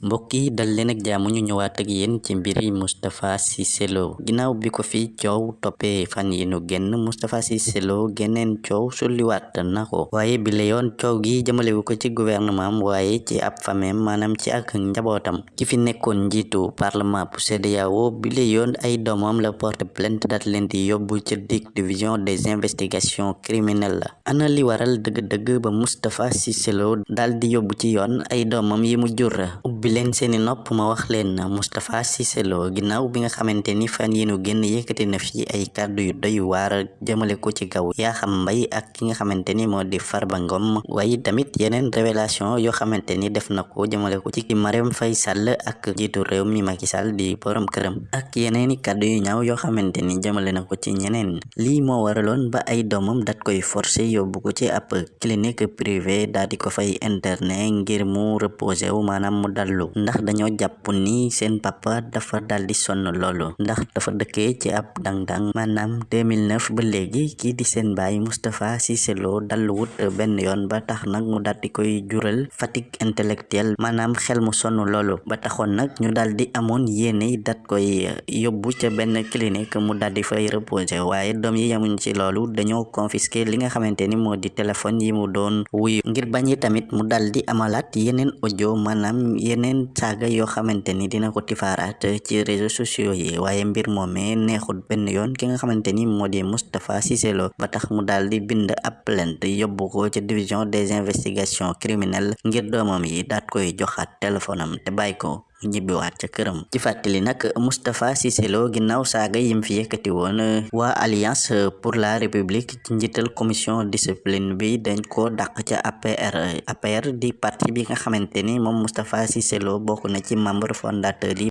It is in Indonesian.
mbokk yi dal leen ak jaamu ñu ñëwaat ak yéen ci mbiri ginnaaw bi ko fi coow toppee fan yi nu génn Moustapha Cissé Lo geneen coow sulliwaat na ko. Waaye bi la yoon coow gi jëmalewu ko ci gouvernement am waaye ci ab fameem maanaam ci ak njabootam. Ki fi nekkoon njiitu parlement bu CEDEAO bi la yoon ay doomam la porte plainte daat leen di yóbbu ci DIC division des investigations criminelles. Ana li waral dëgg-dëgg ba Moustapha Cissé Lo daal di yóbbu ci yoon ay doomam yi mu jur ubbi leen seeni nopp ma wax leen Moustapha Cissé Lo ginnaaw bi nga xamante ni fan yi nu génn na fi ay kàddu yu doy waar jëmale ko ci kaw Yakham Mbaye ak ki nga xamante ni moo di Farba Ngom. Waaye tamit yeneen révélation yoo xamante ni def na ko jëmale ko ci Faye Sall ak jiitu réew mi Macky Sall di borom këram. Ak yeneeni kàddu yu ñaaw yoo xamante ni jëmale na ko ci ñeneen. Lii moo waraloon ba ay doomam dat koy forcé yóbbu ko ci ab clinique privée daal di ko fay internet ngir mu reposer wu maanaam mu dallu ndax dañoo jàpp ni seen papa dafa daldi sonn loolu. Ndax dafa dëkkee ci ab dang-dang. Maanaam 2009 ba léegi kii di seen baay Moustapha Cissé Lo dalluwut benn yoon ba tax nag mu daldi koy jural fatigue intellectuelle. Maanaam xel mu sonn loolu. Ba taxoon nag ñu daldi amoon yéene dat koy yóbbu ca benn clinique mu daldi fay reposer. Waaye doom yi yamuñ ci loolu. Dañoo confisquer li nga xamante ni moo di téléphone yi mu doon wuyu. Ngir bañi tamit mu daldi amalaat yeneen audio. Maanaam yeneen saaga yoo xamante ni dina ko tifaaraat ci réseaux sociaux yi waaye mbir moomee neexut benn yoon ki nga xamante ni moo di Moustapha ba tax mu daal di bind ab plainte yóbbu ko ci division des investigations criminelles ngir doomam yi daat koy joxaat téléphone te bàyyi ko ñibbiwaat ca këram ci fàttali nag Moustapha Cissé Lo ginnaaw saaga yim fi yëkkati woon waa alliance pour la république ci commission discipline bi dañ ko dàq ca APR APR di parti bi nga xamante ni moom Moustapha Cissé Lo na ci membre fondateur